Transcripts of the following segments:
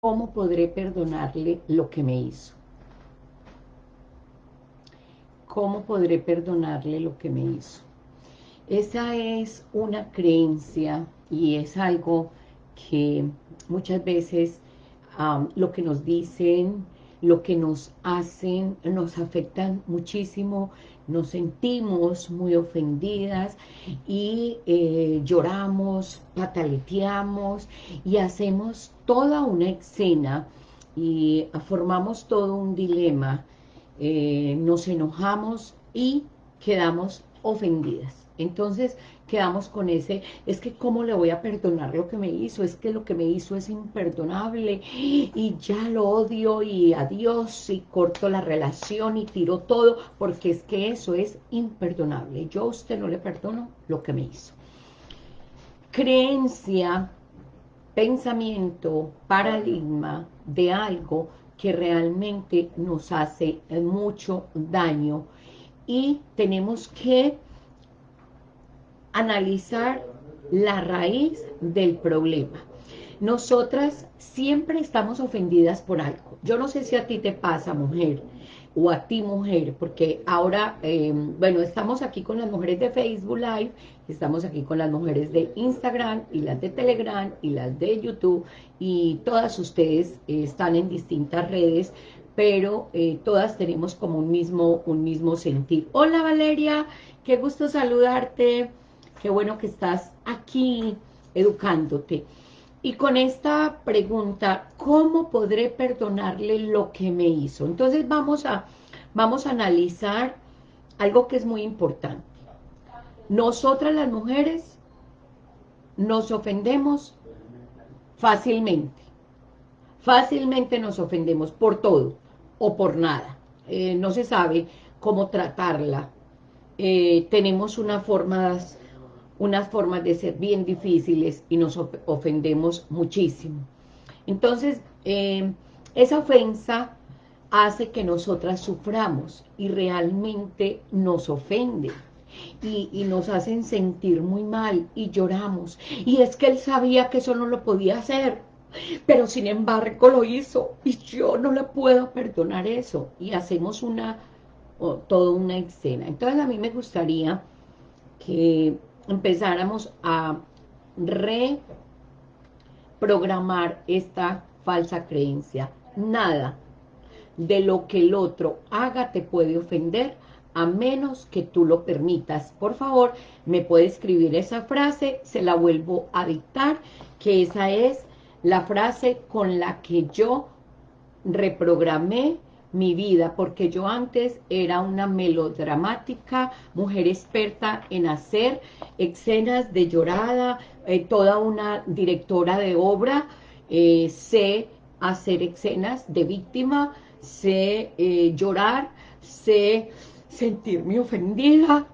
¿cómo podré perdonarle lo que me hizo? ¿Cómo podré perdonarle lo que me hizo? Esa es una creencia y es algo que muchas veces lo que nos dicen, lo que nos hacen, nos afectan muchísimo, nos sentimos muy ofendidas y eh, lloramos, pataleteamos y hacemos toda una escena y formamos todo un dilema, eh, nos enojamos y quedamos ofendidas. Entonces quedamos con ese, es que cómo le voy a perdonar lo que me hizo, es que lo que me hizo es imperdonable y ya lo odio y adiós y corto la relación y tiro todo, porque es que eso es imperdonable. Yo a usted no le perdono lo que me hizo. Creencia, pensamiento, paradigma de algo que realmente nos hace mucho daño y tenemos que analizar la raíz del problema. Nosotras siempre estamos ofendidas por algo. Yo no sé si a ti te pasa, mujer, o a ti, mujer, porque ahora, em, bueno, estamos aquí con las mujeres de Facebook Live, estamos aquí con las mujeres de Instagram, y las de Telegram, y las de YouTube, y todas ustedes eh, están en distintas redes, pero eh, todas tenemos como un mismo, un mismo sentir. Hola Valeria, qué gusto saludarte. Qué bueno que estás aquí educándote. Y con esta pregunta, ¿cómo podré perdonarle lo que me hizo? Entonces vamos a, vamos a analizar algo que es muy importante. Nosotras las mujeres nos ofendemos fácilmente. Fácilmente nos ofendemos por todo o por nada. Eh, no se sabe cómo tratarla. Eh, tenemos una forma unas formas de ser bien difíciles y nos ofendemos muchísimo. Entonces, eh, esa ofensa hace que nosotras suframos y realmente nos ofende. Y, nos hacen sentir muy mal y lloramos. Y es que él sabía que eso no lo podía hacer, pero sin embargo lo hizo y yo no le puedo perdonar eso. Y hacemos una, toda una escena. Entonces a mí me gustaría que empezáramos a reprogramar esta falsa creencia. Nada de lo que el otro haga te puede ofender a menos que tú lo permitas. Por favor, me puede escribir esa frase, se la vuelvo a dictar, que esa es la frase con la que yo reprogramé mi vida, porque yo antes era una melodramática, mujer experta en hacer escenas de llorada, eh, toda una directora de obra, eh, sé hacer escenas de víctima, sé eh, llorar, sé sentirme ofendida,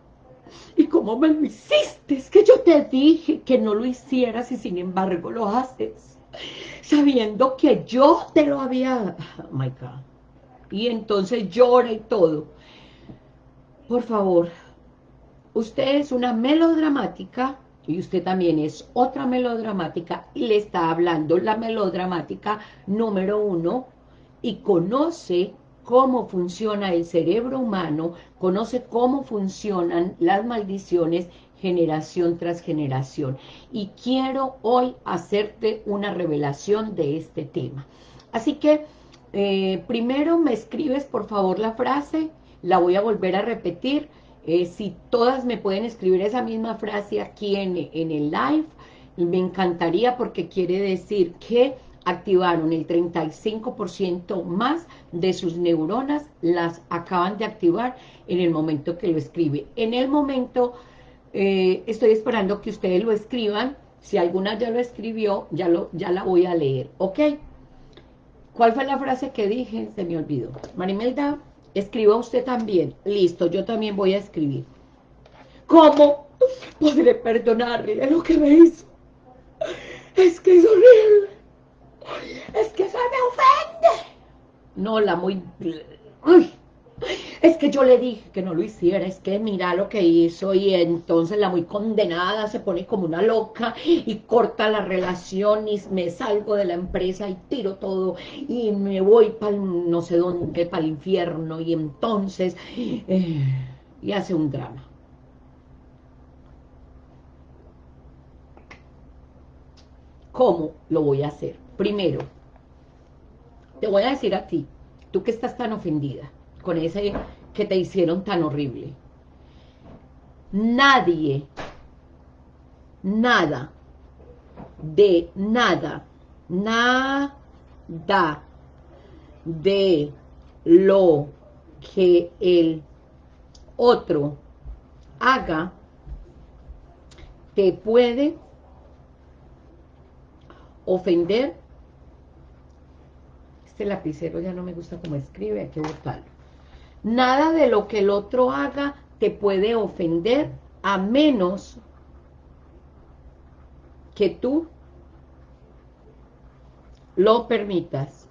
y cómo me lo hiciste, es que yo te dije que no lo hicieras y sin embargo lo haces, sabiendo que yo te lo había, oh my God, y entonces llora y todo. Por favor, usted es una melodramática y usted también es otra melodramática y le está hablando la melodramática número uno y conoce cómo funciona el cerebro humano, conoce cómo funcionan las maldiciones generación tras generación. Y quiero hoy hacerte una revelación de este tema. Así que eh, primero me escribes por favor la frase, la voy a volver a repetir. Eh, si todas me pueden escribir esa misma frase aquí en, en el live, me encantaría porque quiere decir que activaron el 35% más de sus neuronas, las acaban de activar en el momento que lo escribe. En el momento, eh, estoy esperando que ustedes lo escriban, si alguna ya lo escribió, ya, lo, ya la voy a leer, ¿ok? ¿Cuál fue la frase que dije? Se me olvidó. Marimelda, escriba usted también. Listo, yo también voy a escribir. ¿Cómo podré perdonarle lo que me hizo? Es que es horrible. Es que eso me ofende. No, la muy... Uy. Es que yo le dije que no lo hiciera, es que mira lo que hizo y entonces la muy condenada se pone como una loca y corta la relación y me salgo de la empresa y tiro todo y me voy para no sé dónde, para el infierno y entonces eh, y hace un drama. ¿Cómo lo voy a hacer? Primero, te voy a decir a ti, tú que estás tan ofendida, con ese que te hicieron tan horrible. Nadie, nada, de nada, nada de lo que el otro haga, te puede ofender. Este lapicero ya no me gusta como escribe, hay que botarlo. Nada de lo que el otro haga te puede ofender a menos que tú lo permitas.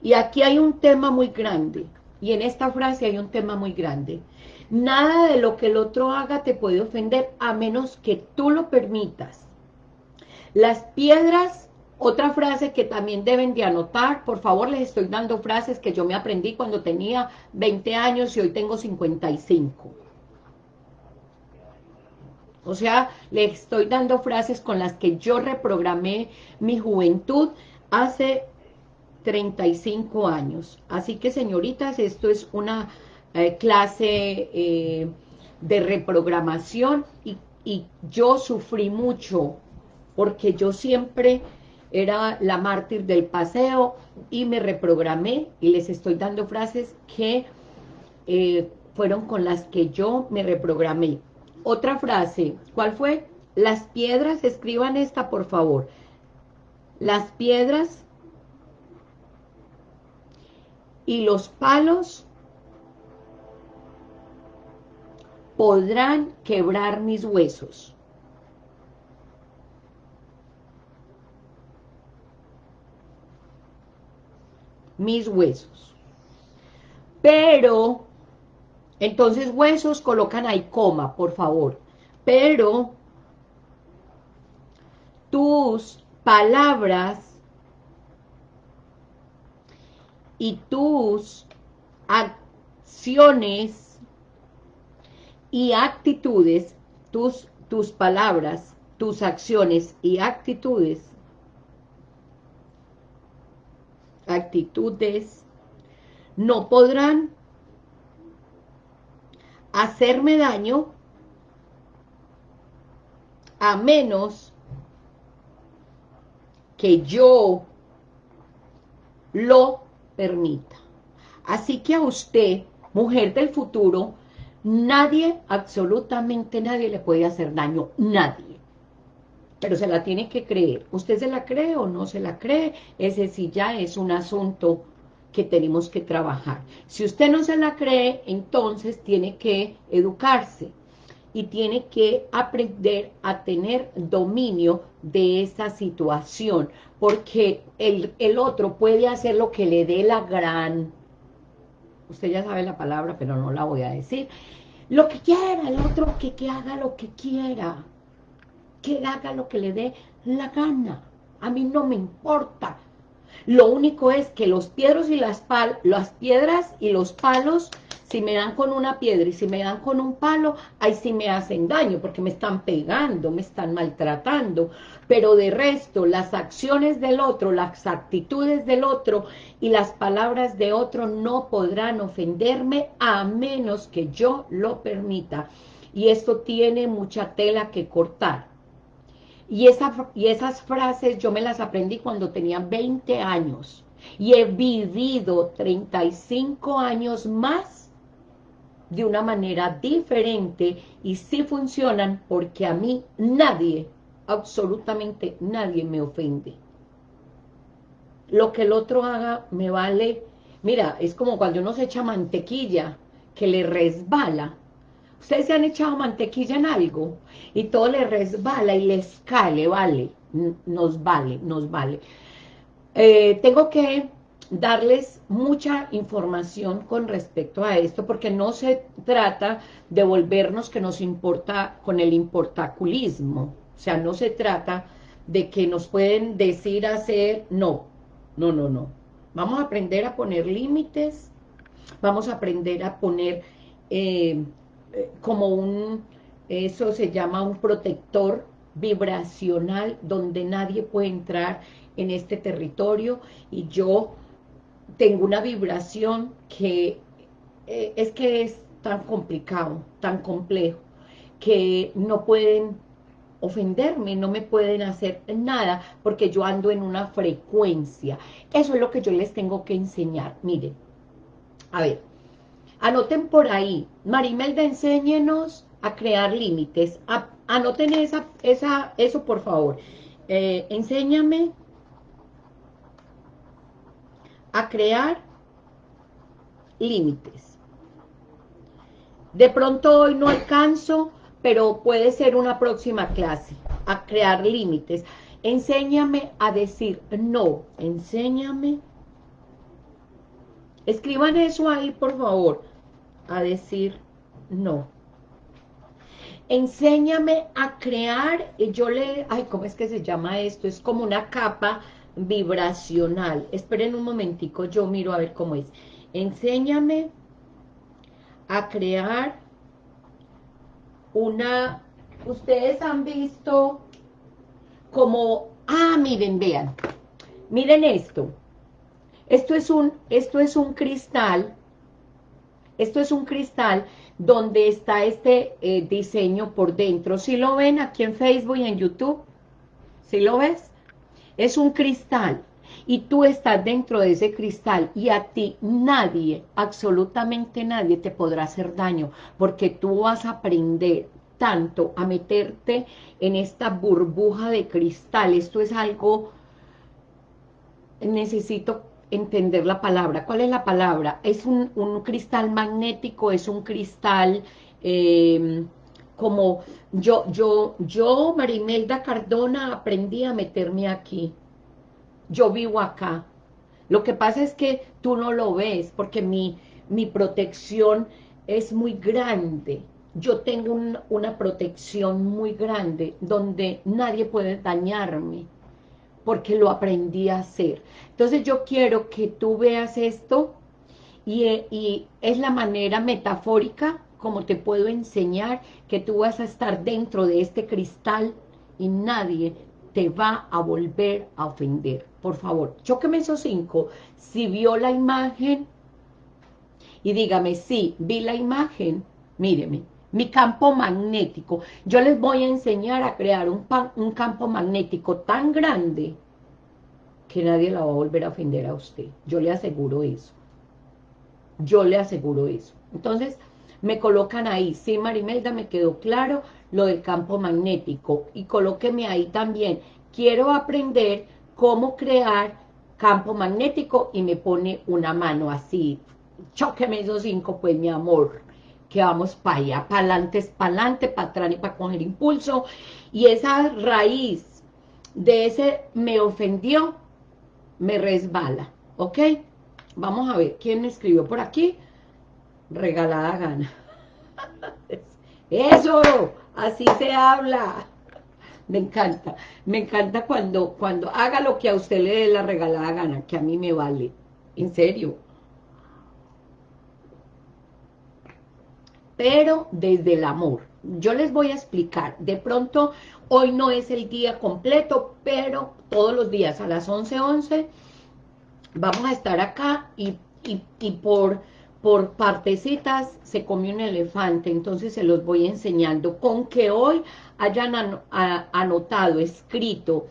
Y aquí hay un tema muy grande, y en esta frase hay un tema muy grande. Nada de lo que el otro haga te puede ofender a menos que tú lo permitas. Las piedras otra frase que también deben de anotar, por favor les estoy dando frases que yo me aprendí cuando tenía 20 años y hoy tengo 55. O sea, les estoy dando frases con las que yo reprogramé mi juventud hace 35 años. Así que, señoritas, esto es una eh, clase eh, de reprogramación y, y yo sufrí mucho porque yo siempre era la mártir del paseo y me reprogramé y les estoy dando frases que eh, fueron con las que yo me reprogramé. Otra frase, ¿cuál fue? Las piedras, escriban esta por favor. Las piedras y los palos podrán quebrar mis huesos. Mis huesos. Pero, entonces huesos colocan ahí coma, por favor. Pero, tus palabras y tus acciones y actitudes, tus, tus palabras, tus acciones y actitudes actitudes, no podrán hacerme daño a menos que yo lo permita. Así que a usted, mujer del futuro, nadie, absolutamente nadie le puede hacer daño, nadie pero se la tiene que creer. ¿Usted se la cree o no se la cree? Ese sí ya es un asunto que tenemos que trabajar. Si usted no se la cree, entonces tiene que educarse y tiene que aprender a tener dominio de esa situación, porque el, el otro puede hacer lo que le dé la gran... Usted ya sabe la palabra, pero no la voy a decir. Lo que quiera, el otro que, que haga lo que quiera que haga lo que le dé la gana. A mí no me importa. Lo único es que los piedros y las, pal las piedras y los palos, si me dan con una piedra y si me dan con un palo, ahí sí me hacen daño, porque me están pegando, me están maltratando. Pero de resto, las acciones del otro, las actitudes del otro y las palabras de otro no podrán ofenderme a menos que yo lo permita. Y esto tiene mucha tela que cortar. Y, y esas frases yo me las aprendí cuando tenía 20 años. Y he vivido 35 años más de una manera diferente y sí funcionan porque a mí nadie, absolutamente nadie me ofende. Lo que el otro haga me vale, mira, es como cuando uno se echa mantequilla que le resbala, Ustedes se han echado mantequilla en algo y todo le resbala y les cae, vale, nos vale, nos vale. Eh, tengo que darles mucha información con respecto a esto, porque no se trata de volvernos que nos importa con el importaculismo, o sea, no se trata de que nos pueden decir hacer, no, no, no, no. Vamos a aprender a poner límites, vamos a aprender a poner eh, como un, eso se llama un protector vibracional donde nadie puede entrar en este territorio y yo tengo una vibración que eh, es que es tan complicado, tan complejo, que no pueden ofenderme, no me pueden hacer nada, porque yo ando en una frecuencia. Eso es lo que yo les tengo que enseñar. Miren, a ver, anoten por ahí. Marimelda, enséñenos a crear límites. anoten esa, esa, eso, por favor. Eh, enséñame a crear límites. De pronto hoy no alcanzo, pero puede ser una próxima clase, a crear límites. Enséñame a decir no, enséñame. Escriban eso ahí, por favor, a decir no. Enséñame a crear, y yo le, ay, ¿cómo es que se llama esto? Es como una capa vibracional. Esperen un momentico, yo miro a ver cómo es. Enséñame a crear una... Ustedes han visto como... Ah, miren, vean. Miren esto. Esto es un, esto es un cristal. Esto es un cristal donde está este eh, diseño por dentro. Si lo ven aquí en Facebook y en YouTube? si lo ves? es un cristal y tú estás dentro de ese cristal y a ti nadie, absolutamente nadie te podrá hacer daño porque tú vas a aprender tanto a meterte en esta burbuja de cristal. Esto es algo, necesito entender la palabra. ¿Cuál es la palabra? Es un, cristal magnético, es un cristal eh, como yo, yo, yo, Marimelda Cardona, aprendí a meterme aquí. Yo vivo acá. Lo que pasa es que tú no lo ves, porque mi, mi protección es muy grande. Yo tengo una protección muy grande, donde nadie puede dañarme, porque lo aprendí a hacer. Entonces yo quiero que tú veas esto, y, y es la manera metafórica como te puedo enseñar que tú vas a estar dentro de este cristal y nadie te va a volver a ofender. Por favor, choqueme esos cinco. Si vio la imagen, y dígame, sí, vi la imagen, míreme, mi campo magnético. Yo les voy a enseñar a crear un, un campo magnético tan grande que nadie la va a volver a ofender a usted. Yo le aseguro eso. Yo le aseguro eso. Entonces, me colocan ahí, sí Marimelda, me quedó claro lo del campo magnético, y colóqueme ahí también, quiero aprender cómo crear campo magnético, y me pone una mano así, choqueme esos cinco, pues mi amor, que vamos para allá, para adelante es para adelante, para atrás y para coger impulso, y esa raíz de ese me ofendió, me resbala, ¿ok? Vamos a ver, ¿quién me escribió por aquí? regalada gana. Eso, así se habla. Me encanta, me encanta cuando, cuando haga lo que a usted le dé la regalada gana, que a mí me vale, en serio. Pero desde el amor. Yo les voy a explicar, de pronto hoy no es el día completo, pero todos los días a las 11.11 11, vamos a estar acá y, y por por partecitas se comió un elefante, entonces se los voy enseñando. Con que hoy hayan anotado, escrito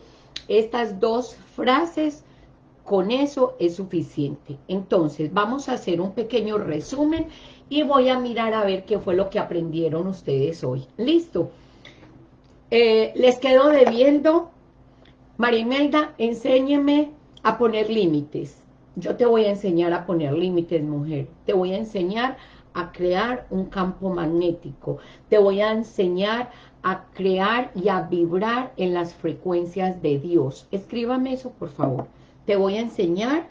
estas dos frases, con eso es suficiente. Entonces, vamos a hacer un pequeño resumen y voy a mirar a ver qué fue lo que aprendieron ustedes hoy. ¿Listo? Eh, les quedo debiendo, Marimelda, enséñeme a poner límites. Yo te voy a enseñar a poner límites, mujer. Te voy a enseñar a crear un campo magnético. Te voy a enseñar a crear y a vibrar en las frecuencias de Dios. Escríbame eso, por favor. Te voy a enseñar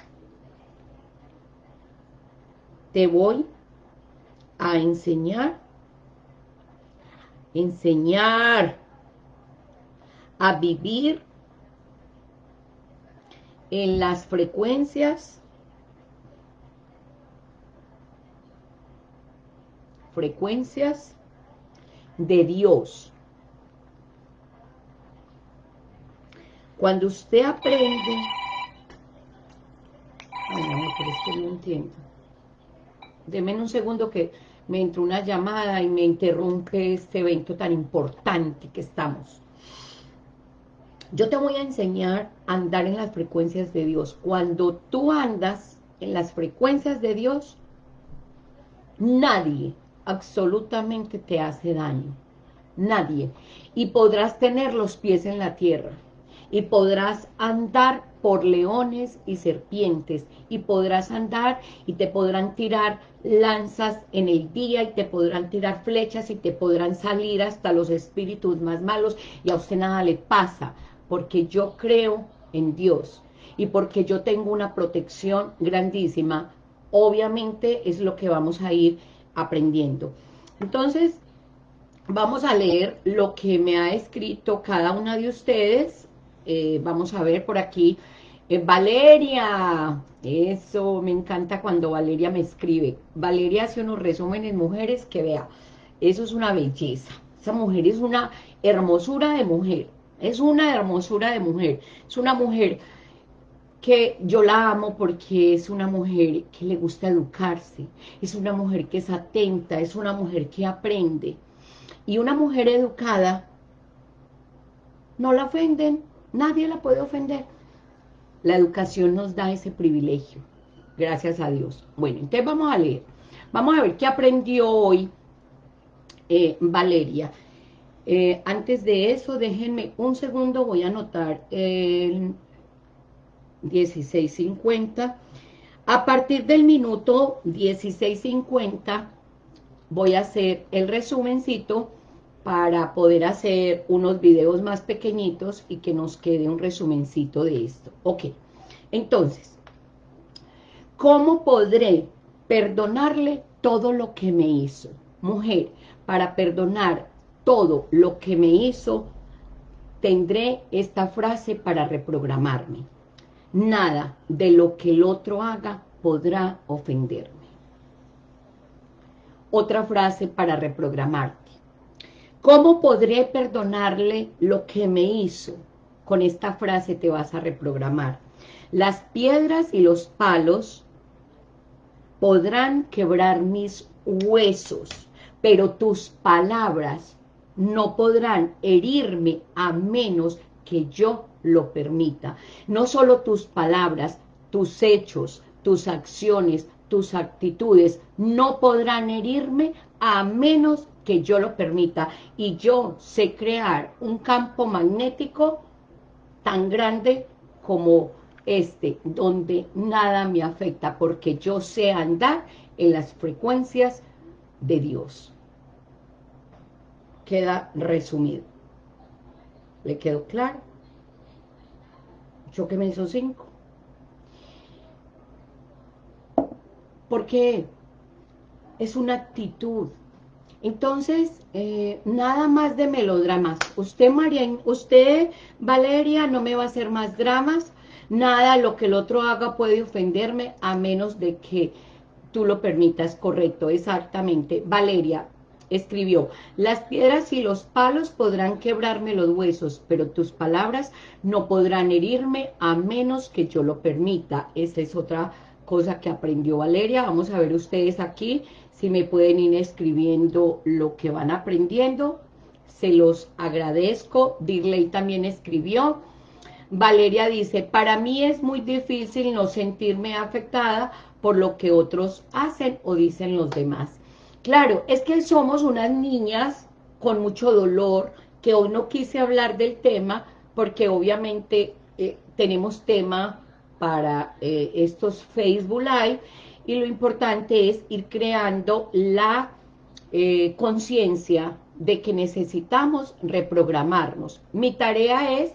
te voy a enseñar, enseñar a vivir en las frecuencias frecuencias de Dios. Cuando usted aprende... Ay, pero es que no entiendo. Deme un segundo que me entró una llamada y me interrumpe este evento tan importante que estamos. Yo te voy a enseñar a andar en las frecuencias de Dios. Cuando tú andas en las frecuencias de Dios, nadie absolutamente te hace daño. Nadie. Y podrás tener los pies en la tierra y podrás andar por leones y serpientes, y podrás andar y te podrán tirar lanzas en el día, y te podrán tirar flechas, y te podrán salir hasta los espíritus más malos, y a usted nada le pasa, porque yo creo en Dios, y porque yo tengo una protección grandísima, obviamente es lo que vamos a ir aprendiendo. Entonces, vamos a leer lo que me ha escrito cada una de ustedes, eh, vamos a ver por aquí, eh, Valeria, eso, me encanta cuando Valeria me escribe, Valeria hace unos resúmenes mujeres que vea, eso es una belleza, esa mujer es una hermosura de mujer, es una hermosura de mujer, es una mujer que yo la amo porque es una mujer que le gusta educarse, es una mujer que es atenta, es una mujer que aprende, y una mujer educada no la ofenden, Nadie la puede ofender. La educación nos da ese privilegio. Gracias a Dios. Bueno, entonces vamos a leer. Vamos a ver qué aprendió hoy eh, Valeria. Eh, antes de eso, déjenme un segundo, voy a anotar el 16.50. A partir del minuto 16.50 voy a hacer el resumencito para poder hacer unos videos más pequeñitos y que nos quede un resumencito de esto. Ok, entonces, ¿cómo podré perdonarle todo lo que me hizo? Mujer, para perdonar todo lo que me hizo, tendré esta frase para reprogramarme. Nada de lo que el otro haga podrá ofenderme. Otra frase para reprogramarte ¿Cómo podré perdonarle lo que me hizo? Con esta frase te vas a reprogramar. Las piedras y los palos podrán quebrar mis huesos, pero tus palabras no podrán herirme a menos que yo lo permita. No solo tus palabras, tus hechos, tus acciones, tus actitudes no podrán herirme a menos que yo lo permita y yo sé crear un campo magnético tan grande como este, donde nada me afecta, porque yo sé andar en las frecuencias de Dios. Queda resumido. ¿Le quedó claro? Yo que me hizo cinco. Porque es una actitud entonces, eh, nada más de melodramas. Usted, María, usted, Valeria, no me va a hacer más dramas. Nada, lo que el otro haga puede ofenderme a menos de que tú lo permitas. Correcto, exactamente. Valeria escribió, las piedras y los palos podrán quebrarme los huesos, pero tus palabras no podrán herirme a menos que yo lo permita. Esa es otra cosa que aprendió Valeria. Vamos a ver ustedes aquí si me pueden ir escribiendo lo que van aprendiendo, se los agradezco. Dirley también escribió. Valeria dice, para mí es muy difícil no sentirme afectada por lo que otros hacen o dicen los demás. Claro, es que somos unas niñas con mucho dolor, que hoy no quise hablar del tema, porque obviamente eh, tenemos tema para eh, estos Facebook Live, y lo importante es ir creando la eh, conciencia de que necesitamos reprogramarnos. Mi tarea es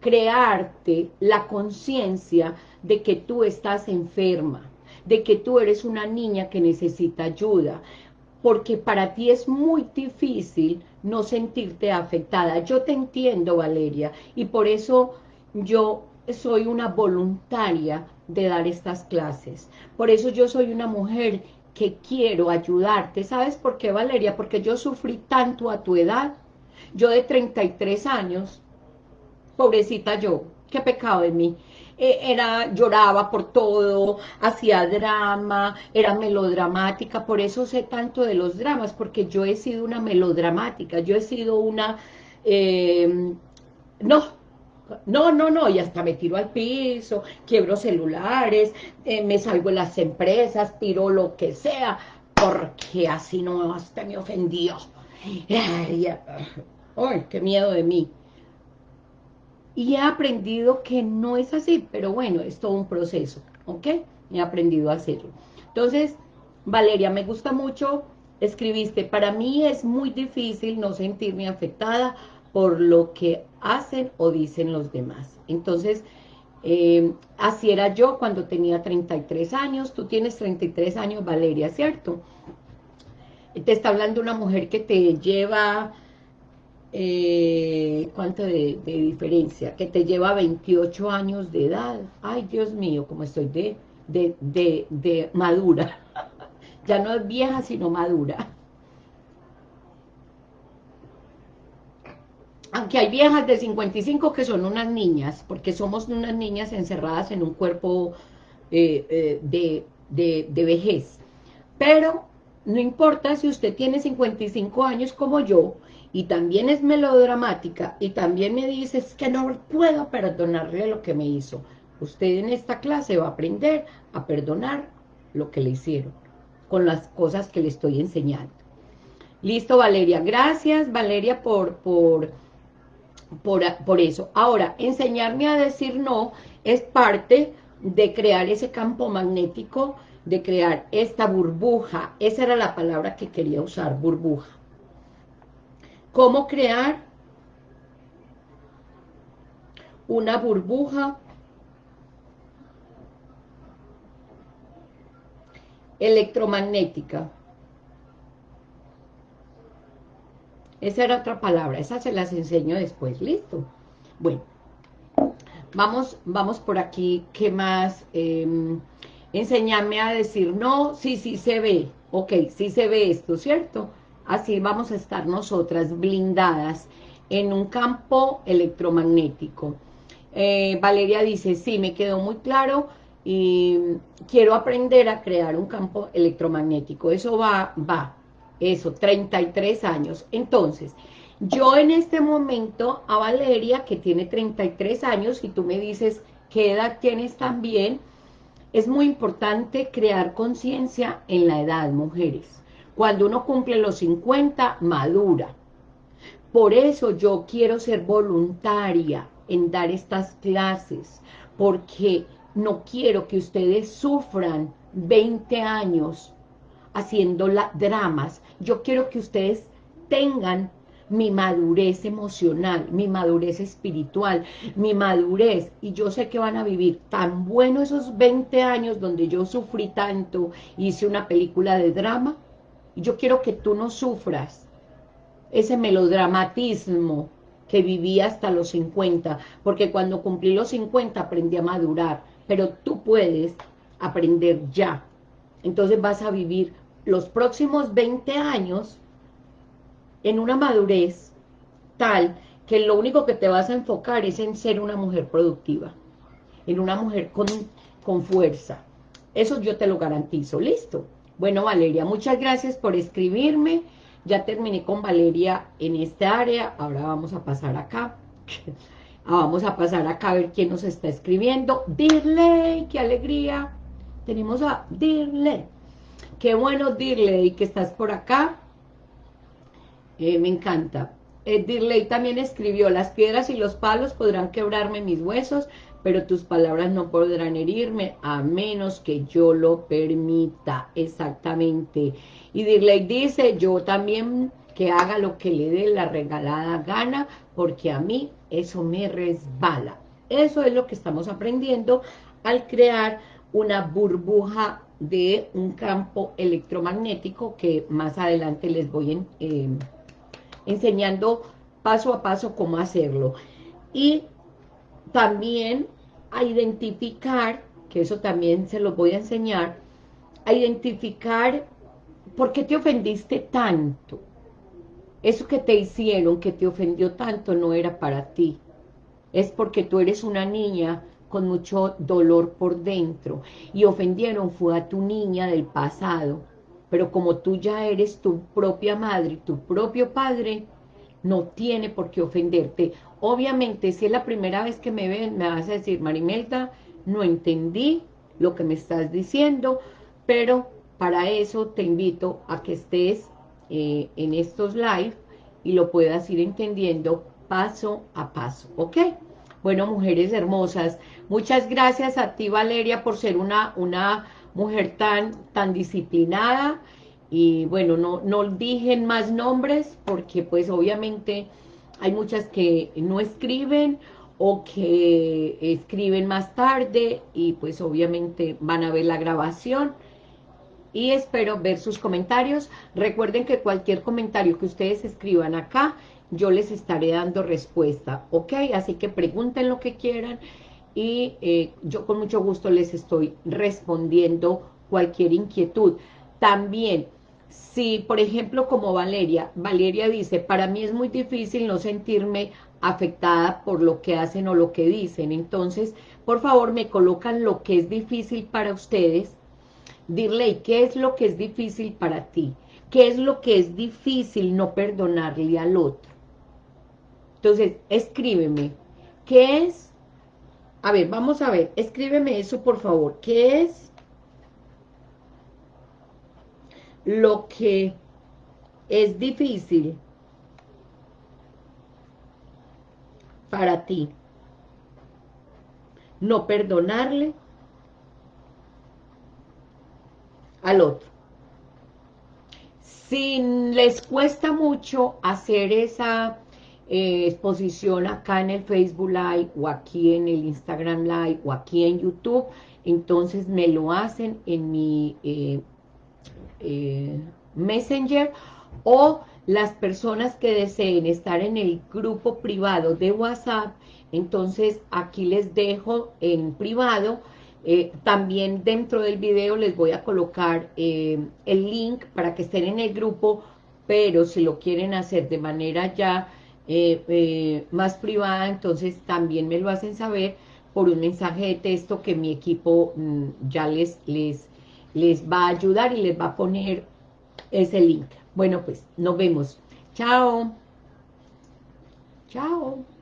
crearte la conciencia de que tú estás enferma, de que tú eres una niña que necesita ayuda, porque para ti es muy difícil no sentirte afectada. Yo te entiendo, Valeria, y por eso yo soy una voluntaria de dar estas clases. Por eso yo soy una mujer que quiero ayudarte. ¿Sabes por qué, Valeria? Porque yo sufrí tanto a tu edad. Yo de 33 años, pobrecita yo, qué pecado de mí. Eh, era, lloraba por todo, hacía drama, era melodramática, por eso sé tanto de los dramas, porque yo he sido una melodramática, yo he sido una, eh, no, no, no, no, y hasta me tiro al piso, quiebro celulares, eh, me salgo en las empresas, tiro lo que sea, porque así no hasta me ofendió. Ay, ay, qué miedo de mí. Y he aprendido que no es así, pero bueno, es todo un proceso, ¿ok? He aprendido a hacerlo. Entonces, Valeria, me gusta mucho, escribiste, para mí es muy difícil no sentirme afectada por lo que hacen o dicen los demás. Entonces, eh, así era yo cuando tenía 33 años, tú tienes 33 años, Valeria, ¿cierto? Te está hablando una mujer que te lleva, eh, ¿cuánto de, diferencia? Que te lleva 28 años de edad. Ay, Dios mío, como estoy de, de, de, de madura. ya no es vieja, sino madura. Aunque hay viejas de 55 que son unas niñas, porque somos unas niñas encerradas en un cuerpo eh, eh, de, de, de, vejez. Pero no importa si usted tiene 55 años como yo, y también es melodramática, y también me dice, es que no puedo perdonarle lo que me hizo. Usted en esta clase va a aprender a perdonar lo que le hicieron, con las cosas que le estoy enseñando. Listo, Valeria. Gracias, Valeria, por... por por, eso. Ahora, enseñarme a decir no es parte de crear ese campo magnético, de crear esta burbuja. Esa era la palabra que quería usar, burbuja. ¿Cómo crear una burbuja electromagnética? Esa era otra palabra, esa se las enseño después, ¿listo? Bueno, vamos, vamos por aquí, ¿qué más? Eh, a decir no, sí, sí se ve, ok, sí se ve esto, ¿cierto? Así vamos a estar nosotras blindadas en un campo electromagnético. Eh, Valeria dice, sí, me quedó muy claro y quiero aprender a crear un campo electromagnético. Eso va, va, eso, 33 años. Entonces, yo en este momento a Valeria, que tiene 33 años, y tú me dices, ¿qué edad tienes también? Es muy importante crear conciencia en la edad, mujeres. Cuando uno cumple los 50, madura. Por eso yo quiero ser voluntaria en dar estas clases, porque no quiero que ustedes sufran 20 años haciendo dramas. Yo quiero que ustedes tengan mi madurez emocional, mi madurez espiritual, mi madurez, y yo sé que van a vivir tan bueno esos 20 años donde yo sufrí tanto, hice una película de drama, y yo quiero que tú no sufras ese melodramatismo que viví hasta los 50, porque cuando cumplí los 50 aprendí a madurar, pero tú puedes aprender ya, entonces vas a vivir los próximos 20 años en una madurez tal que lo único que te vas a enfocar es en ser una mujer productiva, en una mujer con, con fuerza. Eso yo te lo garantizo, ¿listo? Bueno, Valeria, muchas gracias por escribirme. Ya terminé con Valeria en esta área, ahora vamos a pasar acá. vamos a pasar acá a ver quién nos está escribiendo. Dirley, qué alegría. Tenemos a Dirley. Qué bueno, Dirley, que estás por acá. Eh, me encanta. Eh, Dirley también escribió, las piedras y los palos podrán quebrarme mis huesos, pero tus palabras no podrán herirme a menos que yo lo permita. Exactamente. Y Dirley dice, yo también que haga lo que le dé la regalada gana, porque a mí eso me resbala. Eso es lo que estamos aprendiendo al crear una burbuja de un campo electromagnético que más adelante les voy eh, enseñando paso a paso cómo hacerlo. Y también a identificar, que eso también se lo voy a enseñar, a identificar por qué te ofendiste tanto. Eso que te hicieron, que te ofendió tanto, no era para ti. Es porque tú eres una niña con mucho dolor por dentro. Y ofendieron fue a tu niña del pasado. Pero como tú ya eres tu propia madre, tu propio padre, no tiene por qué ofenderte. Obviamente, si es la primera vez que me ven, me vas a decir, Marimelda, no entendí lo que me estás diciendo, pero para eso te invito a que estés eh, en estos live y lo puedas ir entendiendo paso a paso, ¿ok? Bueno, mujeres hermosas, muchas gracias a ti, Valeria, por ser una, una mujer tan, tan disciplinada, y bueno, no, no dije más nombres, porque pues obviamente hay muchas que no escriben, o que escriben más tarde, y pues obviamente van a ver la grabación, y espero ver sus comentarios. Recuerden que cualquier comentario que ustedes escriban acá, yo les estaré dando respuesta, ¿ok? Así que pregunten lo que quieran y eh, yo con mucho gusto les estoy respondiendo cualquier inquietud. También, si por ejemplo como Valeria, Valeria dice, para mí es muy difícil no sentirme afectada por lo que hacen o lo que dicen, entonces, por favor, me colocan lo que es difícil para ustedes Dirle, ¿qué es lo que es difícil para ti? ¿Qué es lo que es difícil no perdonarle al otro? Entonces, escríbeme. ¿Qué es? A ver, vamos a ver. Escríbeme eso, por favor. ¿Qué es lo que es difícil para ti? No perdonarle al otro. Si les cuesta mucho hacer esa eh, exposición acá en el Facebook Live o aquí en el Instagram Live o aquí en YouTube, entonces me lo hacen en mi eh, eh, Messenger. O las personas que deseen estar en el grupo privado de WhatsApp, entonces aquí les dejo en privado también dentro del video les voy a colocar el link para que estén en el grupo, pero si lo quieren hacer de manera ya eh, más privada, entonces también me lo hacen saber por un mensaje de texto que mi equipo mm, ya les, les, les va a ayudar y les va a poner ese link. Bueno, pues nos vemos. Chao. Chao.